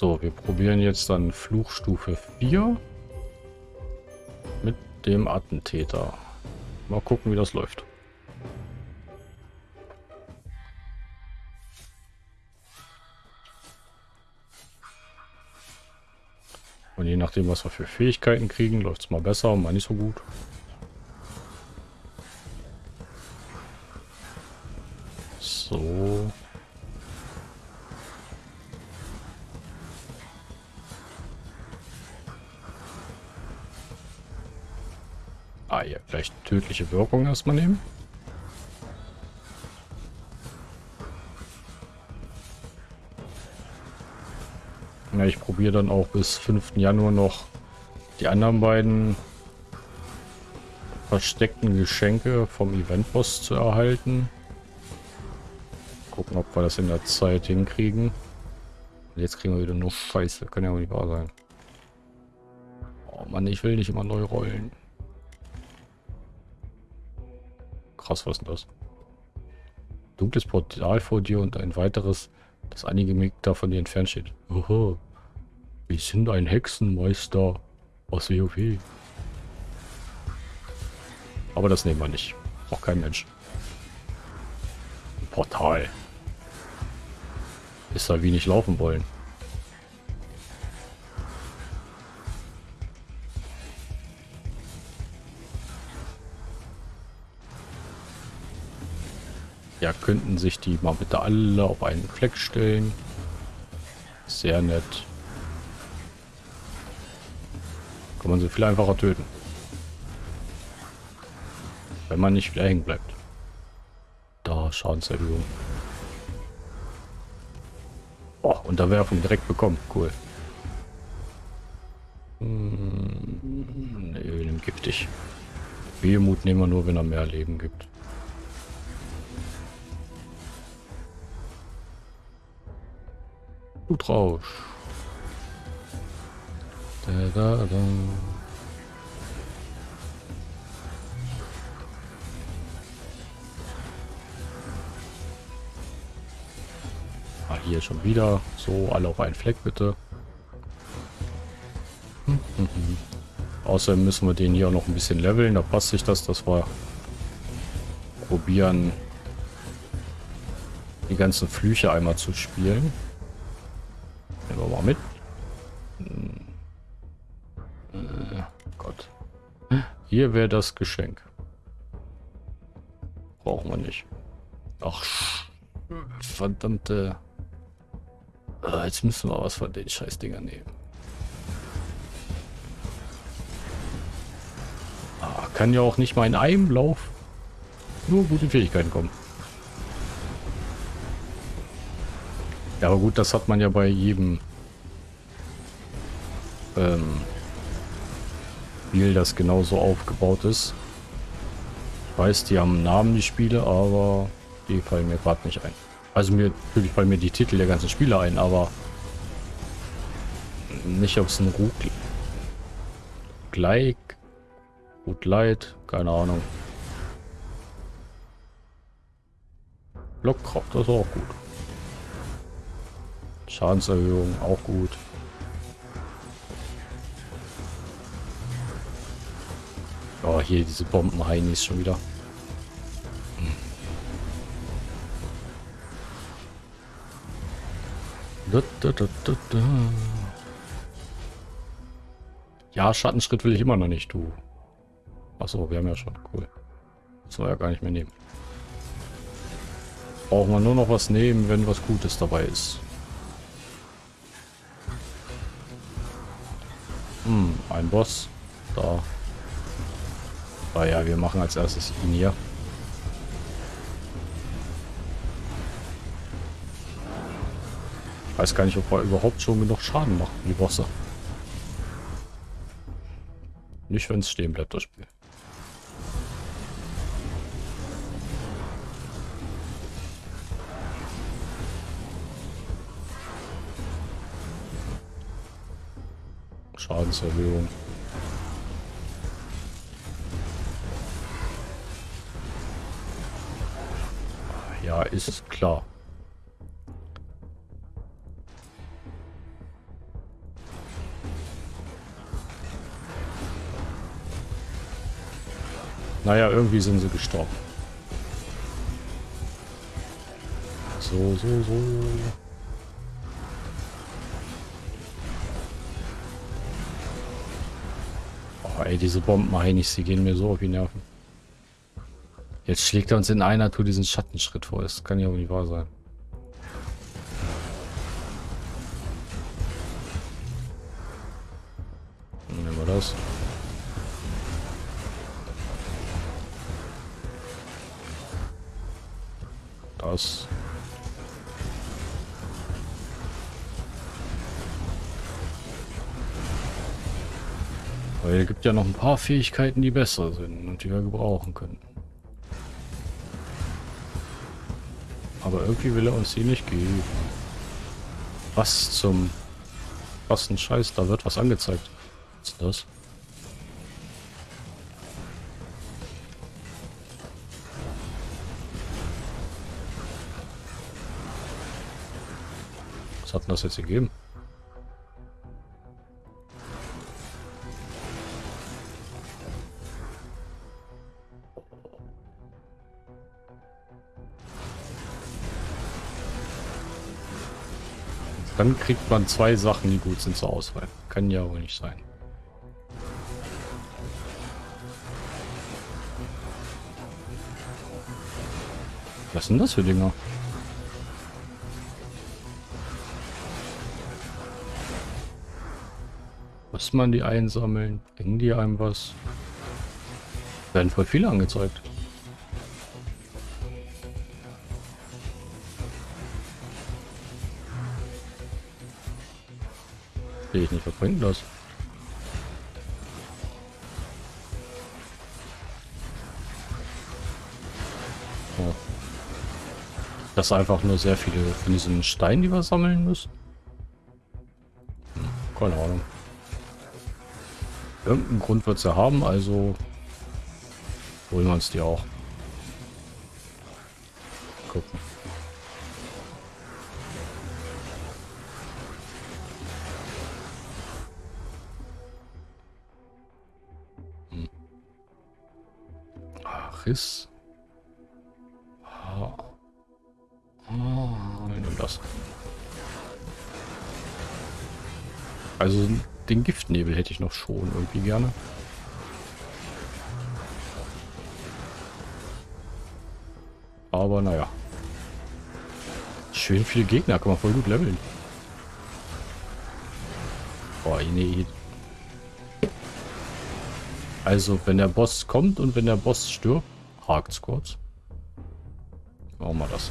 So, wir probieren jetzt dann Fluchstufe 4 mit dem Attentäter. Mal gucken, wie das läuft. Und je nachdem, was wir für Fähigkeiten kriegen, läuft es mal besser, mal nicht so gut. So. Ah, ja, vielleicht tödliche Wirkung erstmal nehmen. Ja, ich probiere dann auch bis 5. Januar noch die anderen beiden versteckten Geschenke vom Eventboss zu erhalten. Gucken, ob wir das in der Zeit hinkriegen. Jetzt kriegen wir wieder nur Scheiße. Kann ja auch nicht wahr sein. Oh Mann, ich will nicht immer neu rollen. Krass, was ist denn das? Dunkles Portal vor dir und ein weiteres, das einige Meter von dir entfernt steht. Oho. Wir sind ein Hexenmeister aus WoW. Aber das nehmen wir nicht. Auch kein Mensch. Portal. Ist da wie nicht laufen wollen. Ja, könnten sich die mal bitte alle auf einen Fleck stellen. Sehr nett. Kann man sie viel einfacher töten. Wenn man nicht wieder hängen bleibt. Da, Schadenserhöhung. Oh, Unterwerfung direkt bekommen. Cool. Hm, nehmen giftig. Wehmut nehmen wir nur, wenn er mehr Leben gibt. Blutrausch. Da, da, da. Ah, hier schon wieder. So, alle auf einen Fleck bitte. Hm, hm, hm. Außerdem müssen wir den hier auch noch ein bisschen leveln. Da passt sich das, dass wir probieren, die ganzen Flüche einmal zu spielen. Hier wäre das Geschenk. Brauchen wir nicht. Ach, verdammte... Ah, jetzt müssen wir was von den Scheißdingern nehmen. Ah, kann ja auch nicht mal in einem Lauf nur gute Fähigkeiten kommen. Ja, aber gut, das hat man ja bei jedem ähm, Spiel, das genauso aufgebaut ist. Ich weiß, die haben Namen, die Spiele, aber die fallen mir gerade nicht ein. Also mir natürlich fallen mir die Titel der ganzen Spiele ein, aber nicht, ob es ein Rug gleich gut leid, keine Ahnung. Blockkraft, das ist auch gut. Schadenserhöhung auch gut. Oh, hier diese Bombenheinis schon wieder. Da, da, da, ja, Schattenschritt will ich immer noch nicht, du. Achso, wir haben ja schon. Cool. Das war ja gar nicht mehr nehmen. Brauchen wir nur noch was nehmen, wenn was Gutes dabei ist. Hm, ein Boss. Da. Ah ja, wir machen als erstes ihn hier. Ich weiß gar nicht, ob wir überhaupt schon genug Schaden machen, die Bosse. Nicht, wenn es stehen bleibt, das Spiel. Schadenserhöhung. Ja, ist klar. Naja, irgendwie sind sie gestorben. So, so, so. Oh, ey, diese Bomben, meine ich, sie gehen mir so auf die Nerven. Jetzt schlägt er uns in einer Tour diesen Schattenschritt vor. Das kann ja wohl nicht wahr sein. Nehmen wir das. Das. Weil es gibt ja noch ein paar Fähigkeiten, die besser sind und die wir gebrauchen können. Aber irgendwie will er uns die nicht geben. Was zum... Was ein Scheiß, da wird was angezeigt. Was ist das? Was hat denn das jetzt gegeben? Dann kriegt man zwei Sachen, die gut sind zur Auswahl. Kann ja wohl nicht sein. Was sind das für Dinger? Muss man die einsammeln? Bringen die einem was? Werden voll viele angezeigt. Sehe ich nicht, was bringt das? Oh. Das ist einfach nur sehr viele von diesen Steinen, die wir sammeln müssen. Hm, keine Ahnung. Irgendeinen Grund wird ja haben, also holen wir uns die auch. Gucken. Riss. Ah. Ah, nimm das. Also den Giftnebel hätte ich noch schon irgendwie gerne. Aber naja. Schön viele Gegner, kann man voll gut leveln. Boah, nee, also, wenn der Boss kommt und wenn der Boss stirbt, hakt's kurz. Machen wir das.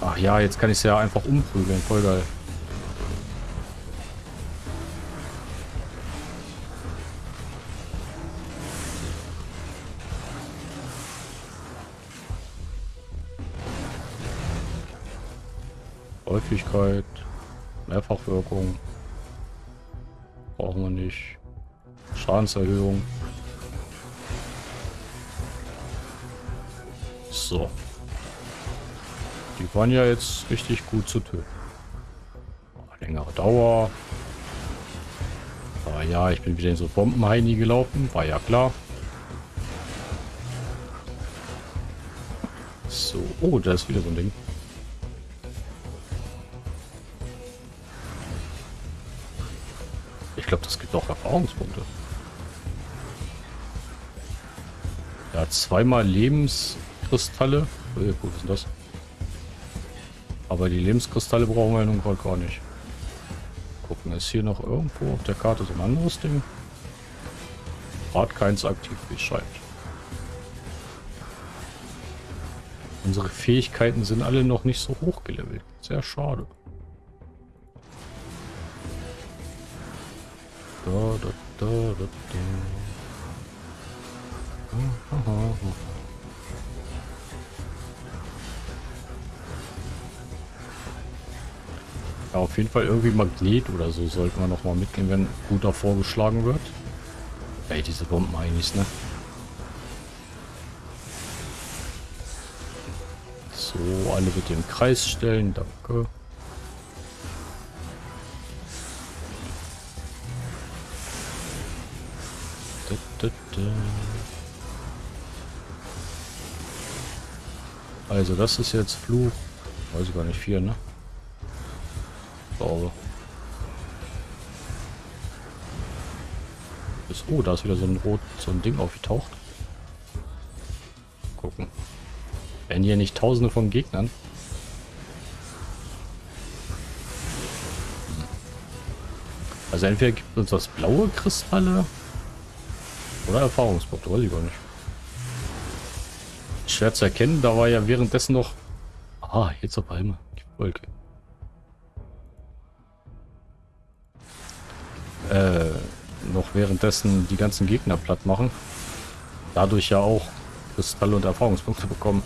Ach ja, jetzt kann ich es ja einfach umprügeln. Voll geil. Häufigkeit, Mehrfachwirkung. Brauchen wir nicht. Schadenserhöhung. So. Die waren ja jetzt richtig gut zu töten. Längere Dauer. Ah ja, ich bin wieder in so Bombenheini gelaufen. War ja klar. So. Oh, da ist wieder so ein Ding. Ich glaube, das gibt auch Erfahrungspunkte. Ja, zweimal Lebenskristalle. Oh, gut, was ist das? Aber die Lebenskristalle brauchen wir nun gerade gar nicht. Gucken, ist hier noch irgendwo auf der Karte so ein anderes Ding? Gerade keins aktiv, wie es scheint. Unsere Fähigkeiten sind alle noch nicht so hoch gelevelt. Sehr schade. Da, da, da, da, da. Ja, auf jeden Fall irgendwie Magnet oder so sollten wir noch mal mitnehmen, wenn guter vorgeschlagen wird. Ey, diese Bomben eigentlich, ne? So, alle bitte im Kreis stellen, danke. Da, Also das ist jetzt Fluch. Weiß ich gar nicht, vier, ne? Ist, oh, da ist wieder so ein rot, so ein Ding aufgetaucht. Gucken. Wenn hier nicht tausende von Gegnern. Also entweder gibt uns das blaue Kristalle oder Erfahrungspunkte, weiß ich gar nicht. Schwer zu erkennen, da war ja währenddessen noch... Ah, jetzt auf einmal. Die Wolke. Äh, noch währenddessen die ganzen Gegner platt machen. Dadurch ja auch Kristalle und Erfahrungspunkte bekommen.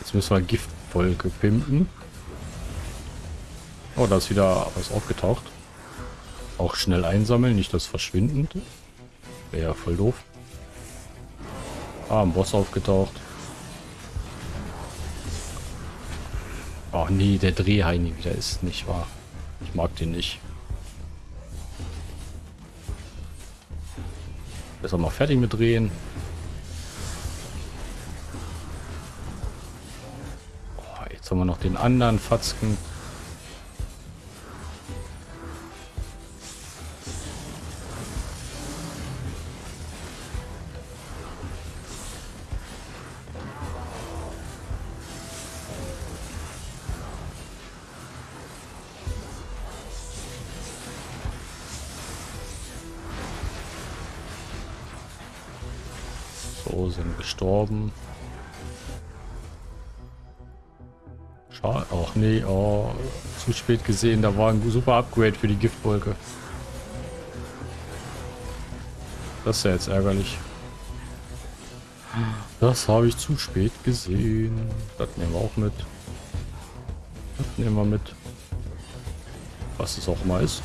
Jetzt müssen wir Giftwolke pimpen. Oh, da ist wieder was aufgetaucht. Auch schnell einsammeln, nicht das Verschwindende. Wäre ja voll doof. Ah, ein Boss aufgetaucht. Oh nee, der Drehheini wieder ist nicht wahr. Ich mag den nicht. Besser mal fertig mit drehen. Oh, jetzt haben wir noch den anderen Fatzken. Sind gestorben. Schade. Ach nee, oh, zu spät gesehen. Da war ein super Upgrade für die Giftwolke. Das ist ja jetzt ärgerlich. Das habe ich zu spät gesehen. Das nehmen wir auch mit. Das nehmen wir mit. Was es auch mal ist.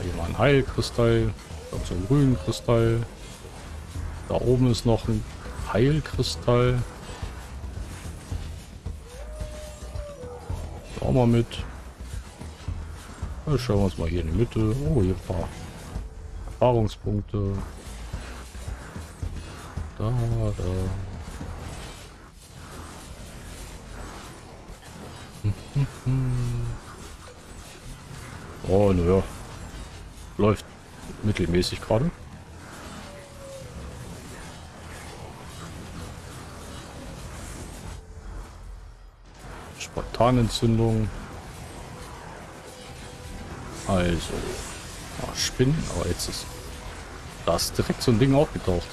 Hier mal ein Heilkristall. Und so ein grünen Kristall. Da oben ist noch ein Heilkristall. Auch mal mit. Dann schauen wir uns mal hier in die Mitte. Oh, hier ein paar Erfahrungspunkte. Da, da. Oh, naja. Läuft mittelmäßig gerade. Spontanentzündung. Also. Oh, Spinnen, aber jetzt ist. Da ist direkt so ein Ding aufgetaucht.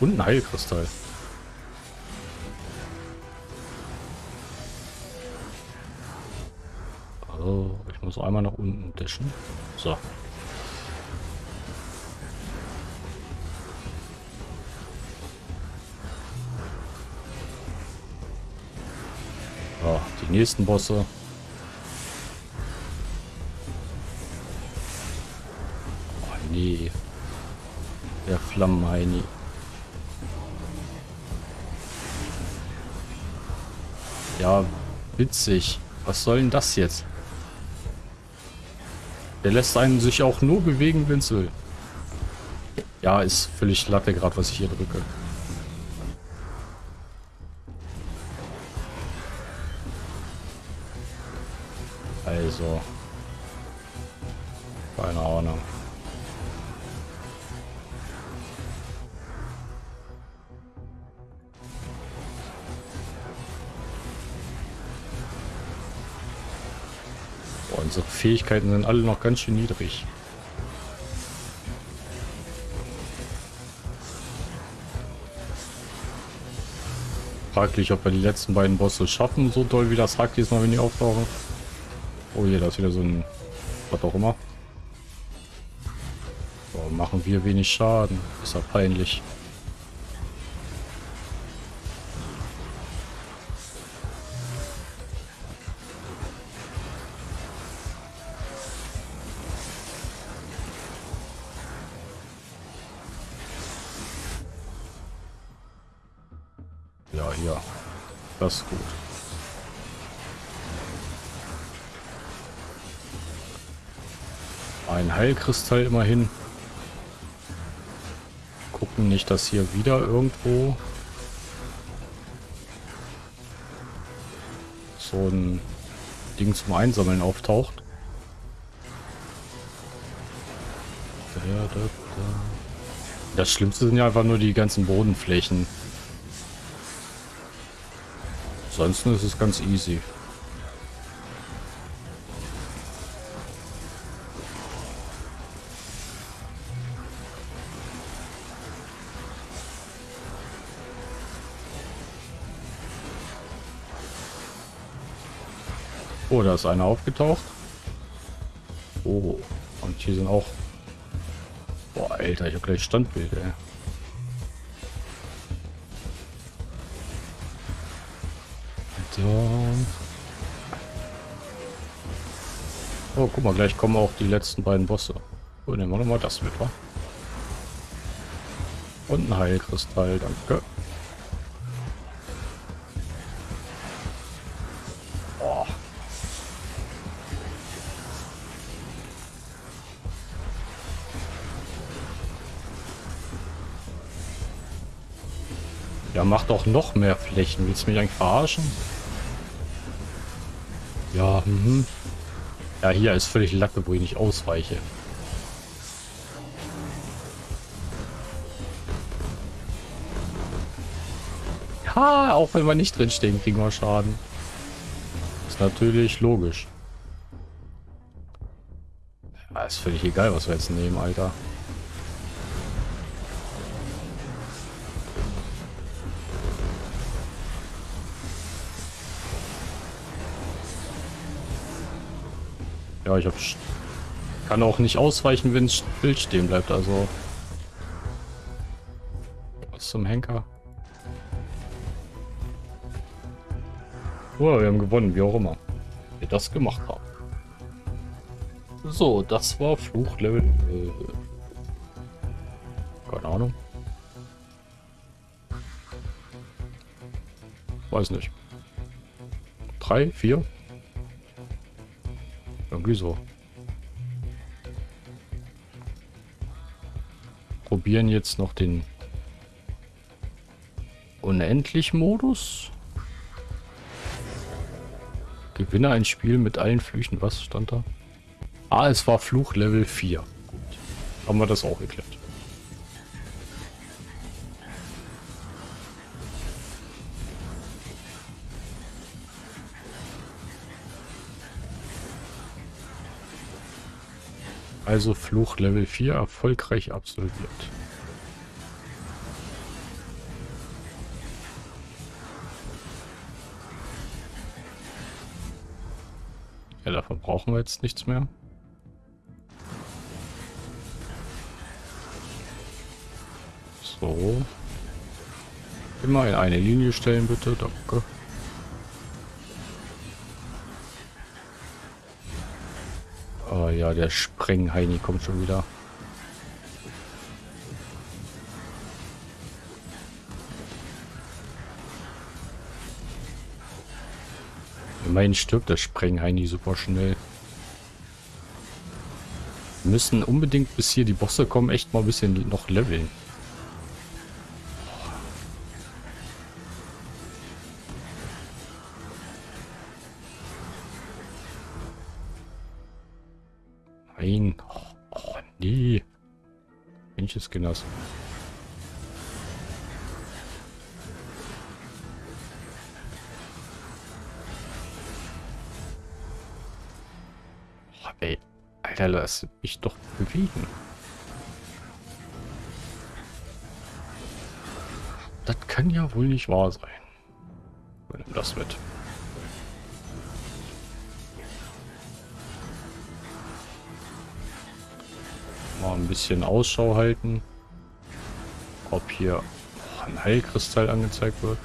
Und ein Heilkristall. Also, ich muss einmal nach unten dashen. So. Nächsten Bosse. Oh nee. Der Flammenheini. Ja, witzig. Was soll denn das jetzt? Der lässt einen sich auch nur bewegen, wenn es will. Ja, ist völlig latte gerade, was ich hier drücke. Also. Keine Ahnung. Boah, unsere Fähigkeiten sind alle noch ganz schön niedrig. Fraglich, ob wir die letzten beiden Bosse schaffen, so doll wie das Hack diesmal, wenn die auftauchen. Oh hier, da ist wieder so ein... Was auch immer. So, machen wir wenig Schaden. Ist ja peinlich. Ja, hier. Das ist gut. Ein Heilkristall immerhin. Gucken nicht, dass hier wieder irgendwo so ein Ding zum Einsammeln auftaucht. Das Schlimmste sind ja einfach nur die ganzen Bodenflächen. Ansonsten ist es ganz easy. Oh, da ist einer aufgetaucht. Oh, und hier sind auch... Boah, Alter, ich habe gleich Standbild, ey. Oh, guck mal, gleich kommen auch die letzten beiden Bosse. Oh, nehmen wir nochmal das mit, wa? Und ein Heilkristall, danke. Mach doch noch mehr Flächen. Willst du mich eigentlich verarschen? Ja, mhm. Ja, hier ist völlig Lacke, wo ich nicht ausweiche. Ja, auch wenn wir nicht drinstehen, kriegen wir Schaden. Ist natürlich logisch. Ja, ist völlig egal, was wir jetzt nehmen, Alter. Ja, ich hab, kann auch nicht ausweichen, wenn es Bild stehen bleibt, also... Was zum Henker? Oh, wir haben gewonnen, wie auch immer. Wir das gemacht haben. So, das war Fluchlevel... Äh, keine Ahnung. Weiß nicht. Drei, vier? Irgendwie so. Probieren jetzt noch den Unendlich-Modus. Gewinne ein Spiel mit allen Flüchen. Was stand da? Ah, es war Fluch Level 4. Gut. Haben wir das auch geklärt. Also Fluch Level 4 erfolgreich absolviert. Ja, davon brauchen wir jetzt nichts mehr. So. Immer in eine Linie stellen, bitte. Danke. Oh ja, der Sprengheini kommt schon wieder. Immerhin stirbt der Sprengheini super schnell. Wir müssen unbedingt, bis hier die Bosse kommen, echt mal ein bisschen noch leveln. Welches Genoss? Oh, ey. Alter, lass mich doch bewegen. Das kann ja wohl nicht wahr sein. Nimm das mit. Ein bisschen Ausschau halten. Ob hier ein Heilkristall angezeigt wird.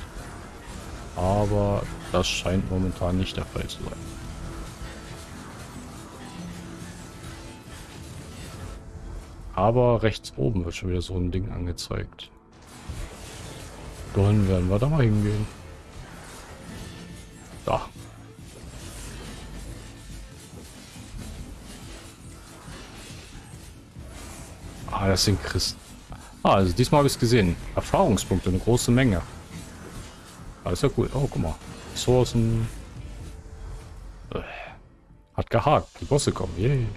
Aber das scheint momentan nicht der Fall zu sein. Aber rechts oben wird schon wieder so ein Ding angezeigt. Dann werden wir da mal hingehen. Das sind Christen. Ah, also diesmal habe ich es gesehen. Erfahrungspunkte, eine große Menge. Alles ja cool. Oh, guck mal. Ressourcen. Hat gehakt. Die Bosse kommen. Yay.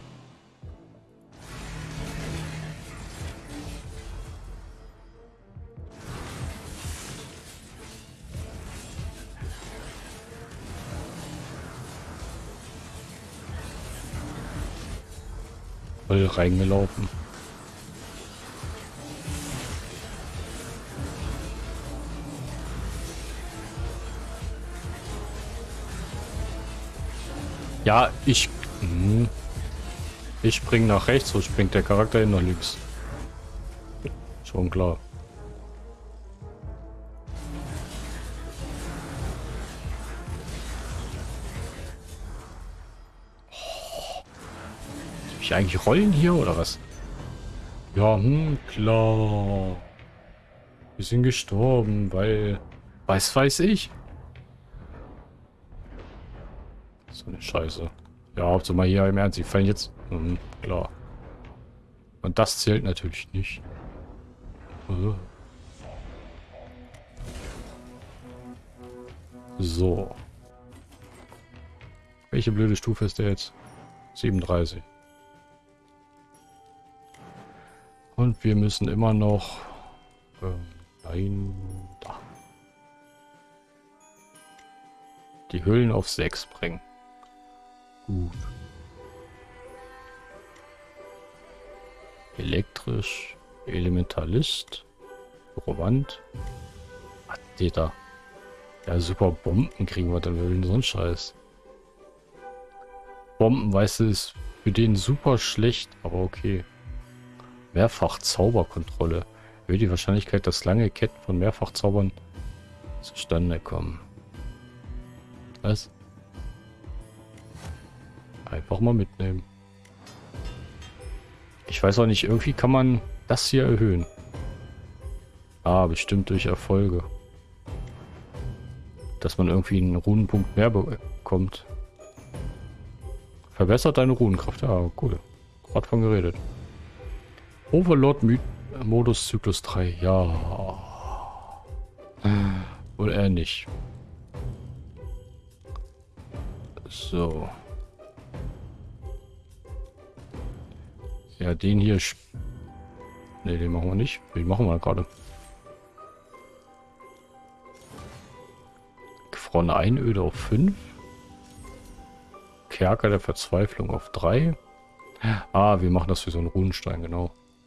Voll reingelaufen. Ja, ich... Hm. Ich spring nach rechts, so springt der Charakter hin nach links. Schon klar. ich eigentlich rollen hier oder was? Ja, hm, klar. Wir sind gestorben, weil... Was weiß ich? So eine Scheiße. Ja, Hauptsache mal hier im Ernst. Die fallen jetzt... Hm, klar. Und das zählt natürlich nicht. Äh. So. Welche blöde Stufe ist der jetzt? 37. Und wir müssen immer noch... Äh, nein, da. Die Höhlen auf 6 bringen. Gut. Elektrisch, Elementalist, steht da? Ja, super Bomben kriegen wir dann Höhlen, so ein Scheiß. Bomben, weißt du, ist für den super schlecht, aber okay. Mehrfach Zauberkontrolle. Erhöht die Wahrscheinlichkeit, dass lange Ketten von Mehrfachzaubern zustande kommen. Was? Einfach mal mitnehmen. Ich weiß auch nicht, irgendwie kann man das hier erhöhen. Ah, bestimmt durch Erfolge. Dass man irgendwie einen Runenpunkt mehr bekommt. Verbessert deine Runenkraft. Ja, cool. Gerade von geredet. Overlord-Modus Zyklus 3. Ja. Wohl eher nicht. So. Ja, den hier... Ne, den machen wir nicht. Den machen wir gerade. Gefrorene Einöde auf 5. Kerker der Verzweiflung auf 3. Ah, wir machen das für so einen Runenstein, genau.